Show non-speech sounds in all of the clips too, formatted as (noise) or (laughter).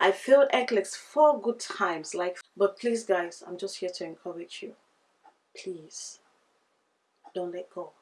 I failed NCLEX four good times. Like, but please, guys, I'm just here to encourage you. Please, don't let go.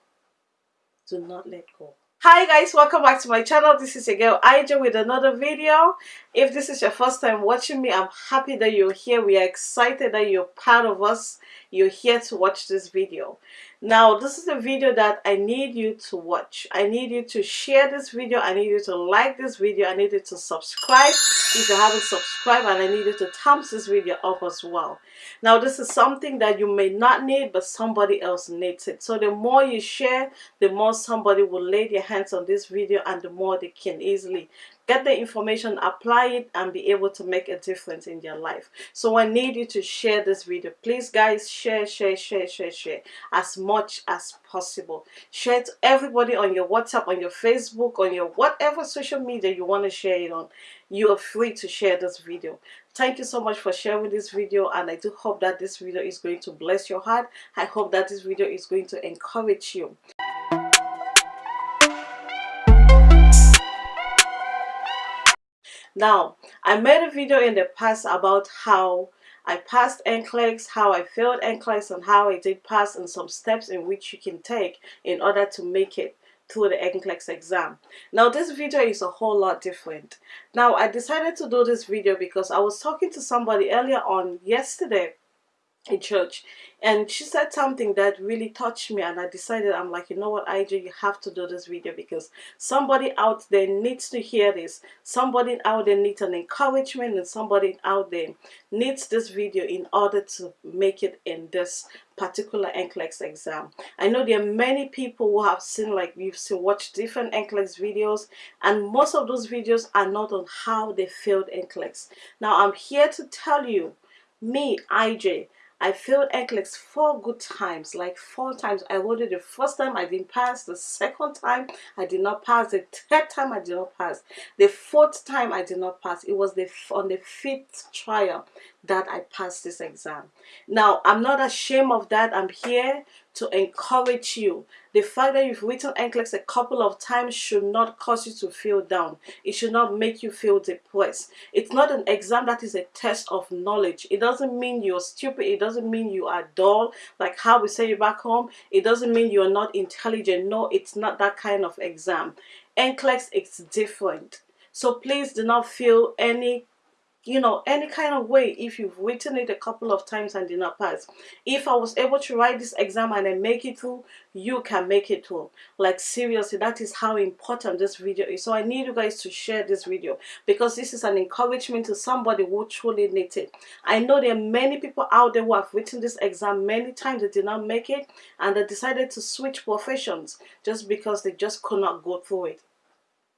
Do not let go hi guys welcome back to my channel this is your girl Ija with another video if this is your first time watching me I'm happy that you're here we are excited that you're part of us you're here to watch this video now this is a video that I need you to watch. I need you to share this video. I need you to like this video. I need you to subscribe if you haven't subscribed and I need you to thumbs this video up as well. Now this is something that you may not need but somebody else needs it. So the more you share the more somebody will lay their hands on this video and the more they can easily get the information apply it and be able to make a difference in their life. So i need you to share this video. Please guys share share share share share as much as possible. Share to everybody on your whatsapp on your facebook on your whatever social media you want to share it on. You are free to share this video. Thank you so much for sharing this video and i do hope that this video is going to bless your heart. I hope that this video is going to encourage you Now, I made a video in the past about how I passed NCLEX, how I failed NCLEX, and how I did pass, and some steps in which you can take in order to make it through the NCLEX exam. Now this video is a whole lot different. Now I decided to do this video because I was talking to somebody earlier on yesterday in church and she said something that really touched me and I decided I'm like you know what IJ you have to do this video because somebody out there needs to hear this somebody out there needs an encouragement and somebody out there needs this video in order to make it in this particular NCLEX exam. I know there are many people who have seen like you've seen watched different NCLEX videos and most of those videos are not on how they failed NCLEX. Now I'm here to tell you me IJ I failed NCLEX four good times, like four times. I wrote it the first time I didn't pass, the second time I did not pass, the third time I did not pass, the fourth time I did not pass. It was the on the fifth trial that I passed this exam. Now, I'm not ashamed of that. I'm here to encourage you. The fact that you've written NCLEX a couple of times should not cause you to feel down. It should not make you feel depressed. It's not an exam that is a test of knowledge. It doesn't mean you're stupid. It doesn't mean you are dull, like how we say back home. It doesn't mean you're not intelligent. No, it's not that kind of exam. NCLEX is different. So please do not feel any you know any kind of way if you've written it a couple of times and did not pass. If i was able to write this exam and i make it through you can make it through. Like seriously that is how important this video is. So i need you guys to share this video because this is an encouragement to somebody who truly needs it. I know there are many people out there who have written this exam many times they did not make it and they decided to switch professions just because they just could not go through it.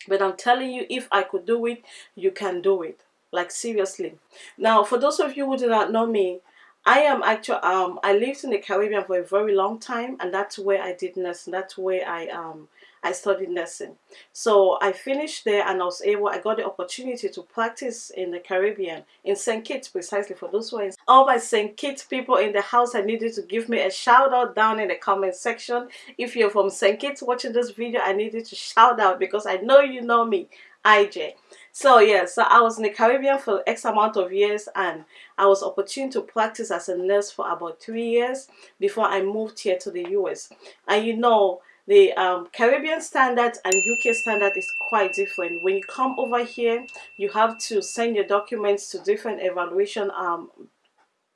But i'm telling you if i could do it you can do it like seriously now for those of you who do not know me I am actually um I lived in the Caribbean for a very long time and that's where I did nursing that's where I um I studied nursing so I finished there and I was able I got the opportunity to practice in the Caribbean in St. Kitts precisely for those who all my St. Kitts people in the house I need you to give me a shout out down in the comment section if you're from St. Kitts watching this video I need you to shout out because I know you know me IJ so yeah, so I was in the Caribbean for X amount of years and I was opportune to practice as a nurse for about three years before I moved here to the US. And you know, the um, Caribbean standard and UK standard is quite different. When you come over here, you have to send your documents to different evaluation um,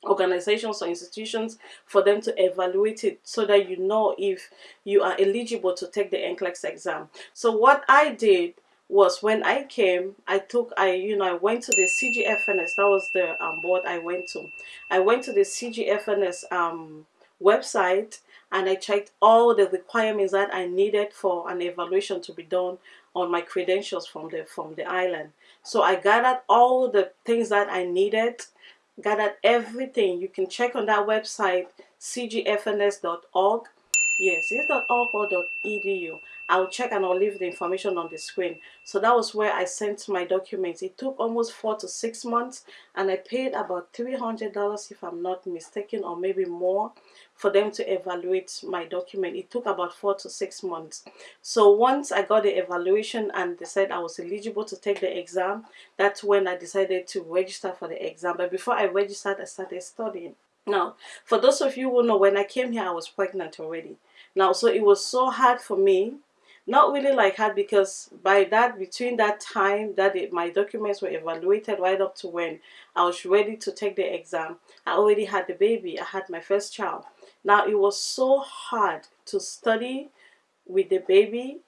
organizations or institutions for them to evaluate it so that you know if you are eligible to take the NCLEX exam. So what I did was when I came, I took, I, you know, I went to the CGFNS, that was the um, board I went to. I went to the CGFNS um, website and I checked all the requirements that I needed for an evaluation to be done on my credentials from the, from the island. So I gathered all the things that I needed, gathered everything. You can check on that website, cgfns.org. Yes, it's .org or .edu I'll check and I'll leave the information on the screen. So that was where I sent my documents. It took almost four to six months and I paid about $300 if I'm not mistaken or maybe more for them to evaluate my document. It took about four to six months. So once I got the evaluation and they said I was eligible to take the exam, that's when I decided to register for the exam. But before I registered, I started studying. Now, for those of you who know, when I came here, I was pregnant already. Now, so it was so hard for me not really like hard because by that between that time that it, my documents were evaluated right up to when I was ready to take the exam I already had the baby I had my first child. Now it was so hard to study with the baby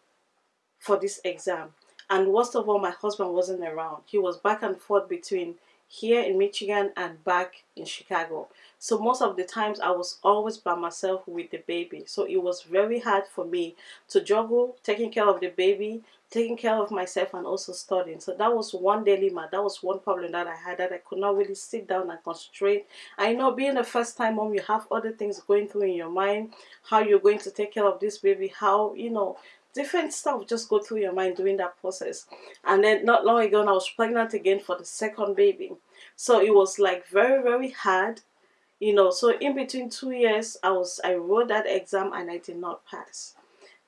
for this exam. And worst of all my husband wasn't around. He was back and forth between here in Michigan and back in Chicago. So most of the times I was always by myself with the baby. So it was very hard for me to juggle taking care of the baby, taking care of myself and also studying. So that was one dilemma. That was one problem that I had that I could not really sit down and concentrate. I know being a first time mom, you have other things going through in your mind. How you're going to take care of this baby, how, you know, different stuff just go through your mind during that process. And then not long ago I was pregnant again for the second baby. So it was like very very hard you know. So in between two years I was I wrote that exam and I did not pass.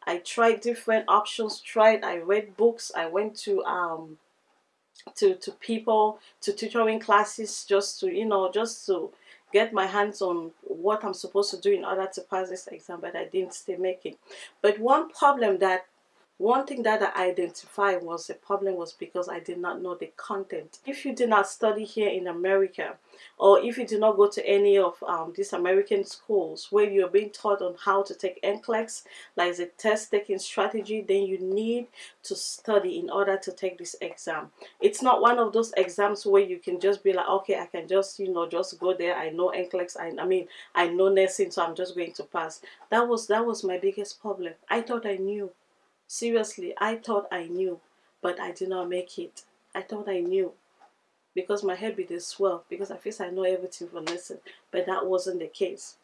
I tried different options tried I read books I went to um to to people to tutoring classes just to you know just to get my hands on what I'm supposed to do in order to pass this exam, but I didn't still make it. But one problem that one thing that I identified was the problem was because I did not know the content. If you did not study here in America, or if you did not go to any of um, these American schools where you're being taught on how to take NCLEX, like the test taking strategy, then you need to study in order to take this exam. It's not one of those exams where you can just be like, okay, I can just, you know, just go there. I know NCLEX. I, I mean, I know nursing, so I'm just going to pass. That was, that was my biggest problem. I thought I knew. Seriously, I thought I knew, but I did not make it. I thought I knew because my head is swell because I feel I know everything for lesson, but that wasn't the case.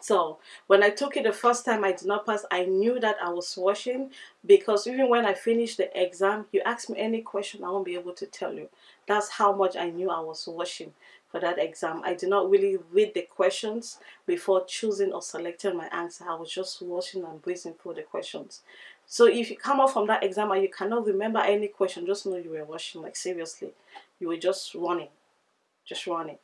So when I took it the first time I did not pass, I knew that I was washing because even when I finished the exam, you ask me any question, I won't be able to tell you. That's how much I knew I was washing for that exam. I did not really read the questions before choosing or selecting my answer. I was just watching and breezing through the questions. So if you come out from that exam and you cannot remember any question, just know you were watching, like seriously. You were just running, just running.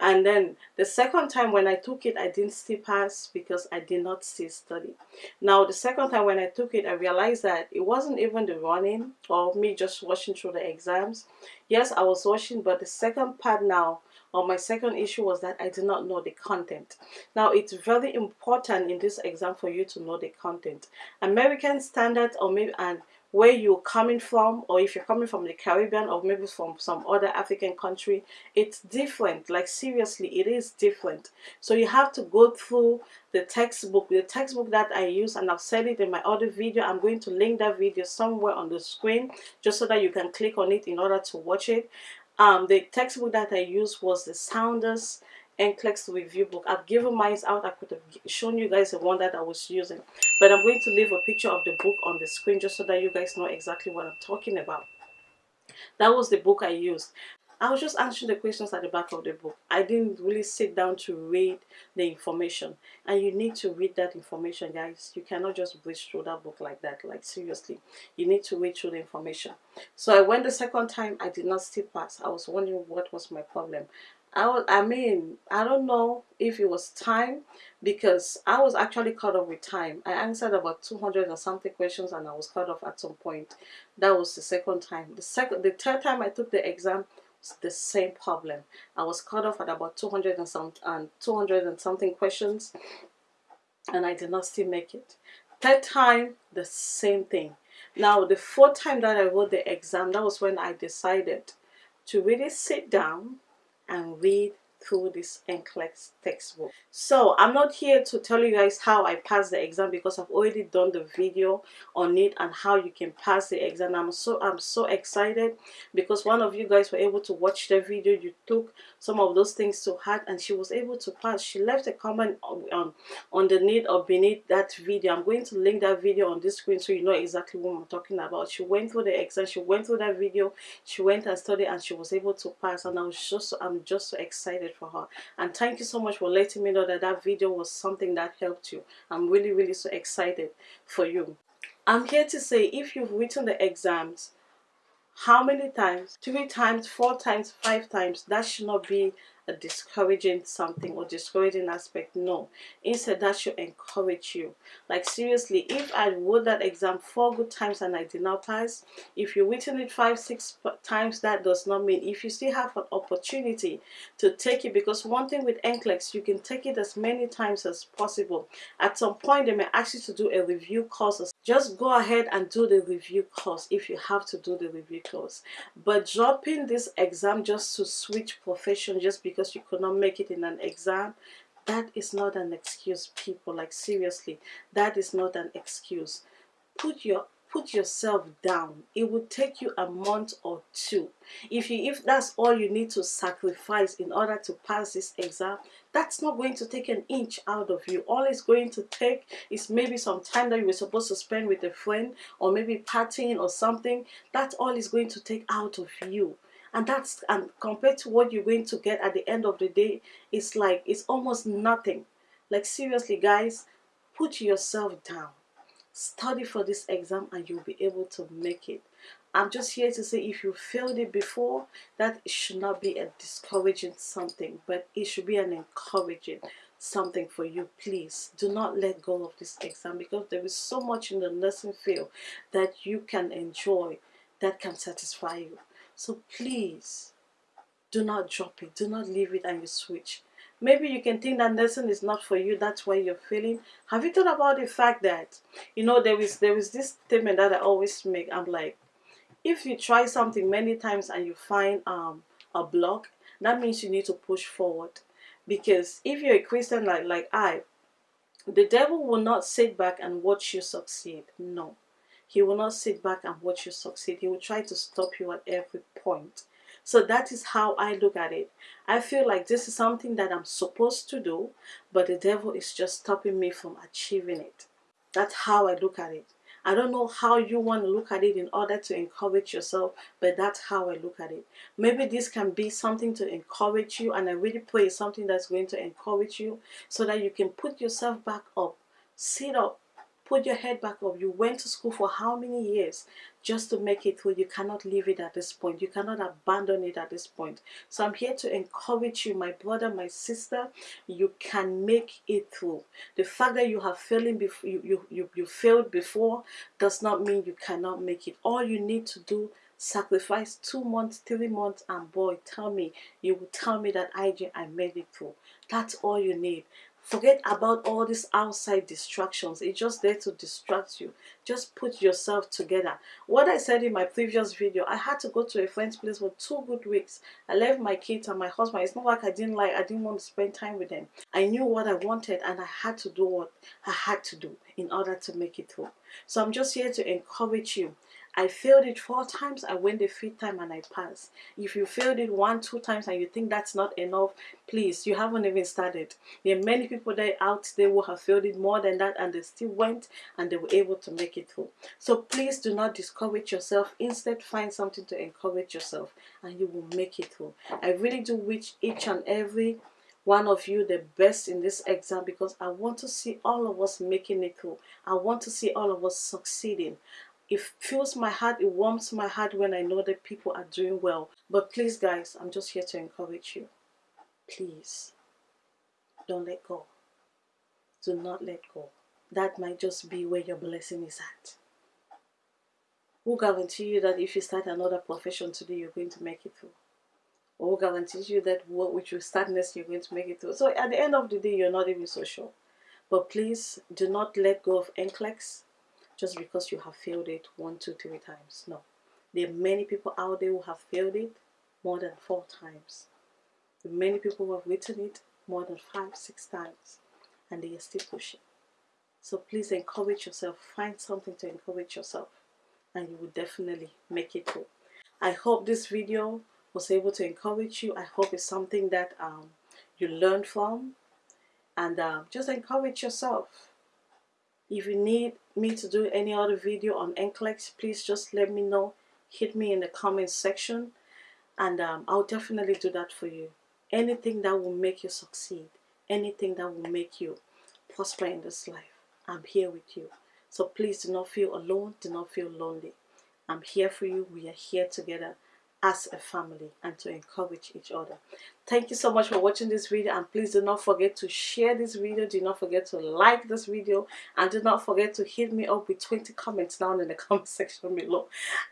And then the second time when I took it, I didn't still pass because I did not still study. Now, the second time when I took it, I realized that it wasn't even the running or me just watching through the exams. Yes, I was watching, but the second part now or my second issue was that I did not know the content. Now, it's very important in this exam for you to know the content. American standard or maybe and where you're coming from or if you're coming from the Caribbean or maybe from some other African country it's different like seriously it is different so you have to go through the textbook the textbook that I use and I've said it in my other video I'm going to link that video somewhere on the screen just so that you can click on it in order to watch it um, the textbook that I used was the Saunders NCLEX review book. I've given mine out. I could have shown you guys the one that I was using. But I'm going to leave a picture of the book on the screen just so that you guys know exactly what I'm talking about. That was the book I used. I was just answering the questions at the back of the book. I didn't really sit down to read the information. And you need to read that information, guys. You cannot just breeze through that book like that. Like, seriously. You need to read through the information. So I went the second time. I did not still pass. I was wondering what was my problem. I, was, I mean, I don't know if it was time because I was actually caught up with time. I answered about 200 or something questions and I was caught off at some point. That was the second time. The second, the third time I took the exam, the same problem. I was cut off at about 200 and some and 200 and something questions and I did not still make it. Third time, the same thing. Now, the fourth time that I wrote the exam, that was when I decided to really sit down and read through this NCLEX textbook. So I'm not here to tell you guys how I passed the exam because I've already done the video on it and how you can pass the exam. I'm so I'm so excited because one of you guys were able to watch the video. You took some of those things to heart and she was able to pass. She left a comment on, on the or beneath that video. I'm going to link that video on this screen so you know exactly what I'm talking about. She went through the exam. She went through that video. She went and studied and she was able to pass and I was just I'm just so excited for her. And thank you so much for letting me know that that video was something that helped you. I'm really really so excited for you. I'm here to say if you've written the exams how many times? Three times four times five times that should not be discouraging something or discouraging aspect no. Instead that should encourage you. Like seriously if i wrote that exam four good times and i did not pass if you're written it five six times that does not mean if you still have an opportunity to take it because one thing with NCLEX you can take it as many times as possible. At some point they may ask you to do a review course. Just go ahead and do the review course if you have to do the review course. But dropping this exam just to switch profession just because because you could not make it in an exam. That is not an excuse people. Like seriously that is not an excuse. Put your put yourself down. It will take you a month or two. If you if that's all you need to sacrifice in order to pass this exam that's not going to take an inch out of you. All it's going to take is maybe some time that you were supposed to spend with a friend or maybe partying or something. That's all it's going to take out of you and that's and compared to what you're going to get at the end of the day it's like it's almost nothing. Like seriously guys put yourself down. Study for this exam and you'll be able to make it. I'm just here to say if you failed it before that should not be a discouraging something but it should be an encouraging something for you. Please do not let go of this exam because there is so much in the nursing field that you can enjoy that can satisfy you so please, do not drop it. Do not leave it and you switch. Maybe you can think that nursing is not for you. That's why you're feeling. Have you thought about the fact that, you know, there is, there is this statement that I always make. I'm like, if you try something many times and you find um, a block, that means you need to push forward. Because if you're a Christian like, like I, the devil will not sit back and watch you succeed. No. He will not sit back and watch you succeed. He will try to stop you at every point. So that is how I look at it. I feel like this is something that I'm supposed to do, but the devil is just stopping me from achieving it. That's how I look at it. I don't know how you want to look at it in order to encourage yourself, but that's how I look at it. Maybe this can be something to encourage you, and I really pray something that's going to encourage you so that you can put yourself back up, sit up, Put your head back up. You went to school for how many years just to make it through? You cannot leave it at this point. You cannot abandon it at this point. So I'm here to encourage you, my brother, my sister. You can make it through. The fact that you have failing before you, you, you, you failed before does not mean you cannot make it. All you need to do sacrifice two months, three months, and boy, tell me, you will tell me that I, I made it through. That's all you need. Forget about all these outside distractions. It's just there to distract you. Just put yourself together. What I said in my previous video, I had to go to a friend's place for two good weeks. I left my kids and my husband. It's not like I didn't like, I didn't want to spend time with them. I knew what I wanted and I had to do what I had to do in order to make it through. So I'm just here to encourage you. I failed it four times, I went the fifth time and I passed. If you failed it one, two times and you think that's not enough, please, you haven't even started. There are many people that out there who have failed it more than that and they still went and they were able to make it through. So please do not discourage yourself. Instead, find something to encourage yourself and you will make it through. I really do wish each and every one of you the best in this exam because I want to see all of us making it through. I want to see all of us succeeding it fills my heart it warms my heart when i know that people are doing well. But please guys i'm just here to encourage you. Please don't let go. Do not let go. That might just be where your blessing is at. Who guarantee you that if you start another profession today you're going to make it through? Or who guarantees you that what which you start next you're going to make it through? So at the end of the day you're not even so sure. But please do not let go of NCLEX just because you have failed it one, two, three times. No. There are many people out there who have failed it more than four times. Many people who have written it more than five, six times and they are still pushing. So please encourage yourself. Find something to encourage yourself and you will definitely make it through. I hope this video was able to encourage you. I hope it's something that um, you learned from and uh, just encourage yourself. If you need me to do any other video on NCLEX, please just let me know. Hit me in the comment section and um, I'll definitely do that for you. Anything that will make you succeed, anything that will make you prosper in this life, I'm here with you. So please do not feel alone, do not feel lonely. I'm here for you. We are here together as a family and to encourage each other. Thank you so much for watching this video and please do not forget to share this video. Do not forget to like this video and do not forget to hit me up with 20 comments down in the (laughs) comment section below.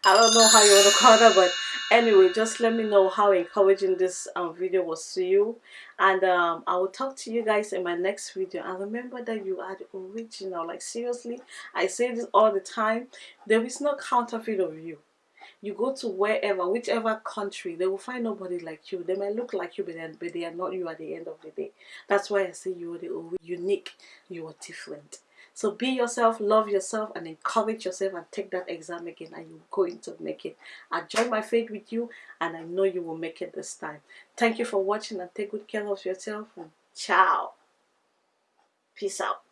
I don't know how you want to call that but anyway just let me know how encouraging this um, video was to you and um, I will talk to you guys in my next video and remember that you are the original like seriously I say this all the time there is no counterfeit of you you go to wherever, whichever country, they will find nobody like you. They might look like you, but, but they are not you at the end of the day. That's why I say you are the unique, you are different. So be yourself, love yourself, and encourage yourself and take that exam again, and you're going to make it. I join my faith with you, and I know you will make it this time. Thank you for watching, and take good care of yourself, and ciao. Peace out.